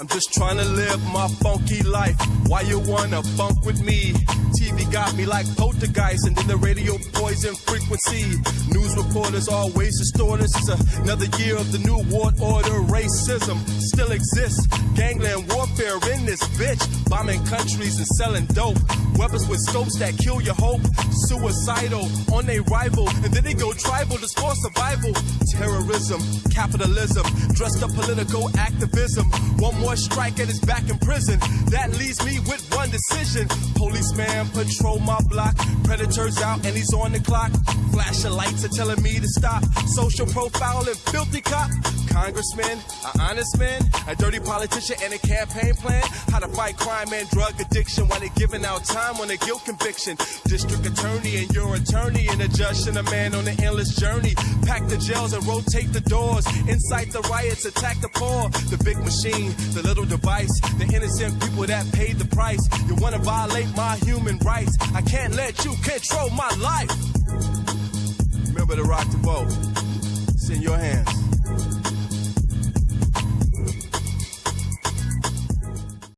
I'm just trying to live my funky life. Why you wanna funk with me? TV got me like poltergeist, and then the radio poison frequency. News reporters always distort us. It's another year of the new world order. Racism still exists. Gangland warfare in this bitch. Bombing countries and selling dope. Weapons with scopes that kill your hope. Suicidal on a rival, and then they go tribal to score survival. Terrorism, capitalism, dressed up political activism. One more strike and it's back in prison. That leaves me with one decision. Policeman patrol my block. Predators out and he's on the clock. Flashing lights are telling me to stop. Social profile and filthy cop. Congressman, an honest man, a dirty politician and a campaign plan. How to fight crime and drug addiction while they're giving out time on a guilt conviction. District attorney and your attorney and a judge and a man on an endless journey. Pack the jails and rotate the doors. Incite the riots, attack the poor. The big machine, the little device. The innocent people that paid the price. You wanna violate my human rights. I can't let you control my life. Remember to rock the boat. It's in your hands.